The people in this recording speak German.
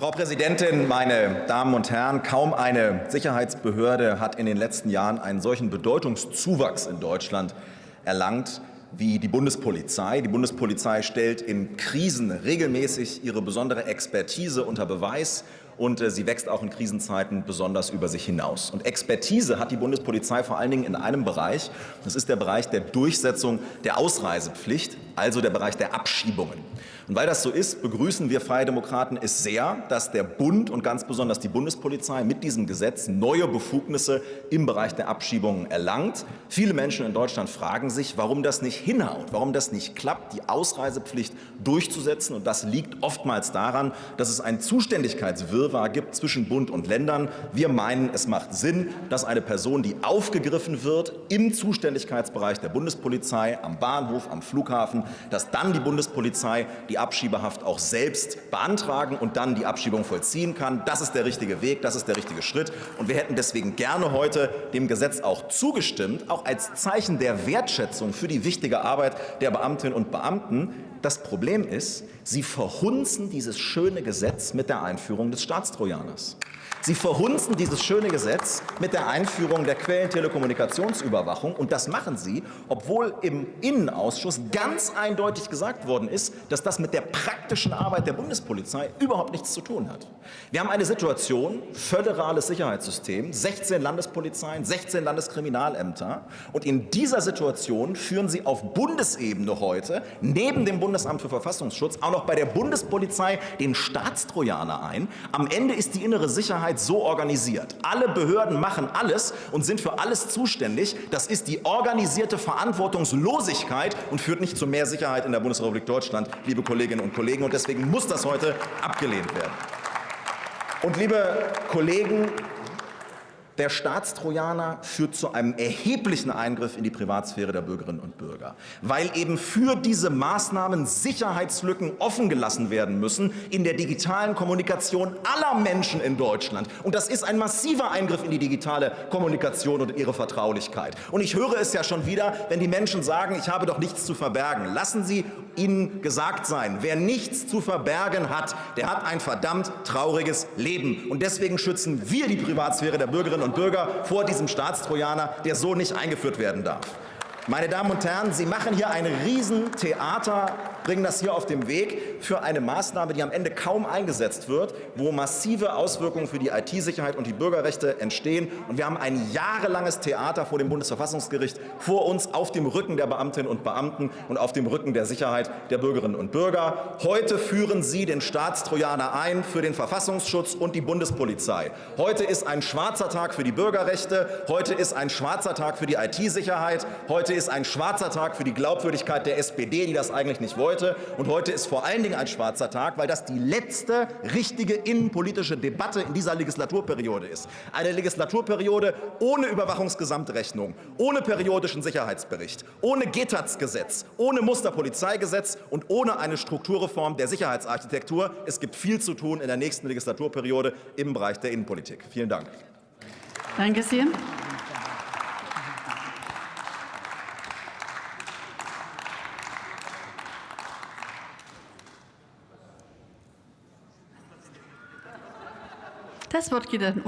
Frau Präsidentin, meine Damen und Herren! Kaum eine Sicherheitsbehörde hat in den letzten Jahren einen solchen Bedeutungszuwachs in Deutschland erlangt wie die Bundespolizei. Die Bundespolizei stellt in Krisen regelmäßig ihre besondere Expertise unter Beweis und äh, sie wächst auch in Krisenzeiten besonders über sich hinaus. Und Expertise hat die Bundespolizei vor allen Dingen in einem Bereich. Das ist der Bereich der Durchsetzung der Ausreisepflicht, also der Bereich der Abschiebungen. Und weil das so ist, begrüßen wir Freie Demokraten es sehr, dass der Bund und ganz besonders die Bundespolizei mit diesem Gesetz neue Befugnisse im Bereich der Abschiebungen erlangt. Viele Menschen in Deutschland fragen sich, warum das nicht hinhaut, warum das nicht klappt, die Ausreisepflicht durchzusetzen. Und das liegt oftmals daran, dass es ein Zuständigkeitswirrwarr gibt zwischen Bund und Ländern. Wir meinen, es macht Sinn, dass eine Person, die aufgegriffen wird im Zuständigkeitsbereich der Bundespolizei, am Bahnhof, am Flughafen, dass dann die Bundespolizei die Abschiebehaft auch selbst beantragen und dann die Abschiebung vollziehen kann. Das ist der richtige Weg, das ist der richtige Schritt. Und wir hätten deswegen gerne heute dem Gesetz auch zugestimmt, auch als Zeichen der Wertschätzung für die wichtige Arbeit der Beamtinnen und Beamten. Das Problem ist, sie verhunzen dieses schöne Gesetz mit der Einführung des Staatstrojaners. Sie verhunzen dieses schöne Gesetz mit der Einführung der Quellentelekommunikationsüberwachung. Und das machen Sie, obwohl im Innenausschuss ganz eindeutig gesagt worden ist, dass das mit der praktischen Arbeit der Bundespolizei überhaupt nichts zu tun hat. Wir haben eine Situation, föderales Sicherheitssystem, 16 Landespolizeien, 16 Landeskriminalämter. Und in dieser Situation führen Sie auf Bundesebene heute neben dem Bundesamt für Verfassungsschutz auch noch bei der Bundespolizei den Staatstrojaner ein. Am Ende ist die innere Sicherheit so organisiert. Alle Behörden machen alles und sind für alles zuständig. Das ist die organisierte Verantwortungslosigkeit und führt nicht zu mehr Sicherheit in der Bundesrepublik Deutschland, liebe Kolleginnen und Kollegen. Und deswegen muss das heute abgelehnt werden. Und liebe Kollegen, der Staatstrojaner führt zu einem erheblichen Eingriff in die Privatsphäre der Bürgerinnen und Bürger, weil eben für diese Maßnahmen Sicherheitslücken offen gelassen werden müssen in der digitalen Kommunikation aller Menschen in Deutschland. Und das ist ein massiver Eingriff in die digitale Kommunikation und ihre Vertraulichkeit. Und ich höre es ja schon wieder, wenn die Menschen sagen, ich habe doch nichts zu verbergen. Lassen Sie Ihnen gesagt sein, wer nichts zu verbergen hat, der hat ein verdammt trauriges Leben. Und deswegen schützen wir die Privatsphäre der Bürgerinnen und Bürger vor diesem Staatstrojaner, der so nicht eingeführt werden darf. Meine Damen und Herren, Sie machen hier ein Riesentheater, bringen das hier auf den Weg für eine Maßnahme, die am Ende kaum eingesetzt wird, wo massive Auswirkungen für die IT-Sicherheit und die Bürgerrechte entstehen. Und wir haben ein jahrelanges Theater vor dem Bundesverfassungsgericht vor uns auf dem Rücken der Beamtinnen und Beamten und auf dem Rücken der Sicherheit der Bürgerinnen und Bürger. Heute führen Sie den Staatstrojaner ein für den Verfassungsschutz und die Bundespolizei. Heute ist ein schwarzer Tag für die Bürgerrechte. Heute ist ein schwarzer Tag für die IT-Sicherheit. Heute ist ein schwarzer Tag für die Glaubwürdigkeit der SPD, die das eigentlich nicht wollte. Und heute ist vor allen Dingen ein schwarzer Tag, weil das die letzte richtige innenpolitische Debatte in dieser Legislaturperiode ist. Eine Legislaturperiode ohne Überwachungsgesamtrechnung, ohne periodischen Sicherheitsbericht, ohne GETAZ-Gesetz, ohne Musterpolizeigesetz und ohne eine Strukturreform der Sicherheitsarchitektur. Es gibt viel zu tun in der nächsten Legislaturperiode im Bereich der Innenpolitik. Vielen Dank. Danke sehr. Das Wort geht an